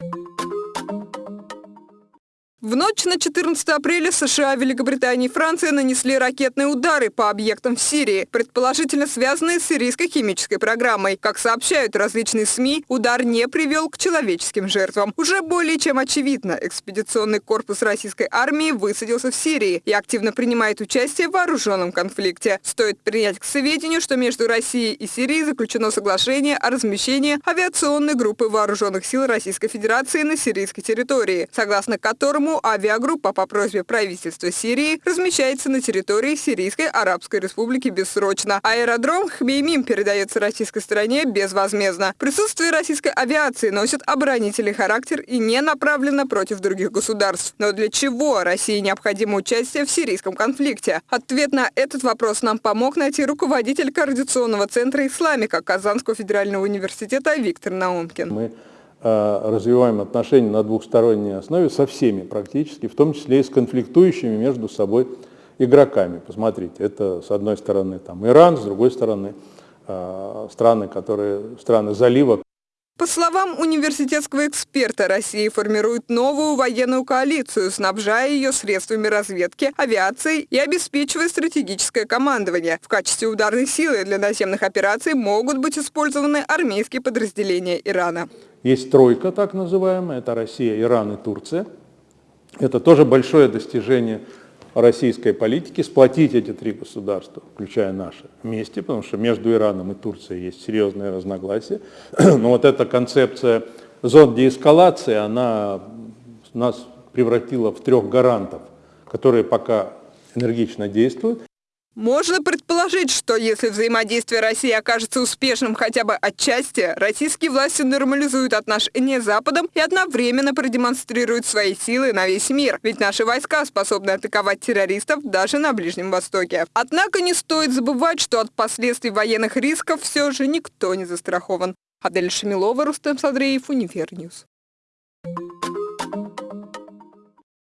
you В ночь на 14 апреля США, Великобритания и Франция нанесли ракетные удары по объектам в Сирии, предположительно связанные с сирийской химической программой. Как сообщают различные СМИ, удар не привел к человеческим жертвам. Уже более чем очевидно, экспедиционный корпус российской армии высадился в Сирии и активно принимает участие в вооруженном конфликте. Стоит принять к сведению, что между Россией и Сирией заключено соглашение о размещении авиационной группы вооруженных сил Российской Федерации на сирийской территории, согласно которому Авиагруппа по просьбе правительства Сирии размещается на территории Сирийской Арабской Республики бессрочно. Аэродром Хмеймим передается российской стороне безвозмездно. Присутствие российской авиации носит оборонительный характер и не направлено против других государств. Но для чего России необходимо участие в сирийском конфликте? Ответ на этот вопрос нам помог найти руководитель Координационного центра исламика Казанского федерального университета Виктор Наумкин. Мы развиваем отношения на двухсторонней основе со всеми практически, в том числе и с конфликтующими между собой игроками. Посмотрите, это с одной стороны там Иран, с другой стороны э, страны, которые, страны залива. По словам университетского эксперта, Россия формирует новую военную коалицию, снабжая ее средствами разведки, авиацией и обеспечивая стратегическое командование. В качестве ударной силы для наземных операций могут быть использованы армейские подразделения Ирана. Есть тройка, так называемая, это Россия, Иран и Турция. Это тоже большое достижение российской политики, сплотить эти три государства, включая наши, вместе, потому что между Ираном и Турцией есть серьезные разногласия. Но вот эта концепция зон деэскалации, она нас превратила в трех гарантов, которые пока энергично действуют. Можно предположить, что если взаимодействие России окажется успешным хотя бы отчасти, российские власти нормализуют отношения с Западом и одновременно продемонстрируют свои силы на весь мир. Ведь наши войска способны атаковать террористов даже на Ближнем Востоке. Однако не стоит забывать, что от последствий военных рисков все же никто не застрахован. Адель Шамилова, Рустем Садреев, Универньюз.